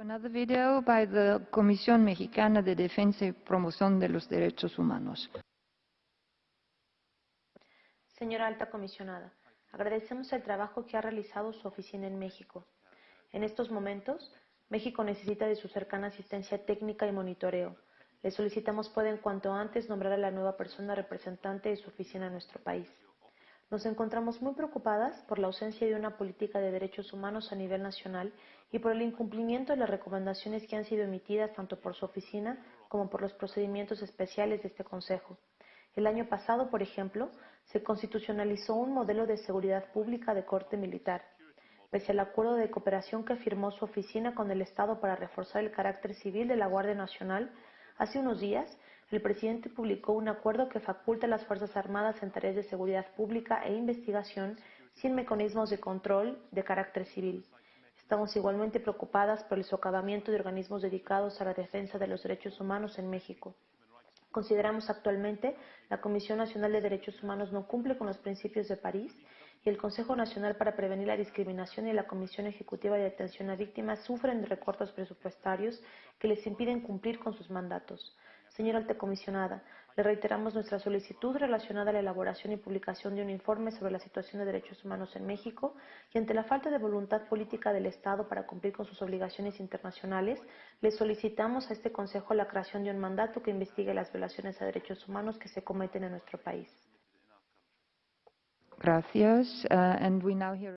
Another video by the Comisión Mexicana de Defensa y Promoción de los Derechos Humanos. Señora Alta Comisionada, agradecemos el trabajo que ha realizado su oficina en México. En estos momentos, México necesita de su cercana asistencia técnica y monitoreo. Le solicitamos pueda en cuanto antes nombrar a la nueva persona representante de su oficina en nuestro país. Nos encontramos muy preocupadas por la ausencia de una política de derechos humanos a nivel nacional y por el incumplimiento de las recomendaciones que han sido emitidas tanto por su oficina como por los procedimientos especiales de este Consejo. El año pasado, por ejemplo, se constitucionalizó un modelo de seguridad pública de corte militar. Pese al acuerdo de cooperación que firmó su oficina con el Estado para reforzar el carácter civil de la Guardia Nacional, hace unos días el presidente publicó un acuerdo que faculta a las Fuerzas Armadas en tareas de seguridad pública e investigación sin mecanismos de control de carácter civil. Estamos igualmente preocupadas por el socavamiento de organismos dedicados a la defensa de los derechos humanos en México. Consideramos actualmente la Comisión Nacional de Derechos Humanos no cumple con los principios de París y el Consejo Nacional para Prevenir la Discriminación y la Comisión Ejecutiva de Atención a Víctimas sufren recortes presupuestarios que les impiden cumplir con sus mandatos. Señora Alta Comisionada, le reiteramos nuestra solicitud relacionada a la elaboración y publicación de un informe sobre la situación de derechos humanos en México y ante la falta de voluntad política del Estado para cumplir con sus obligaciones internacionales, le solicitamos a este Consejo la creación de un mandato que investigue las violaciones a derechos humanos que se cometen en nuestro país. Gracias. Uh, and we now hear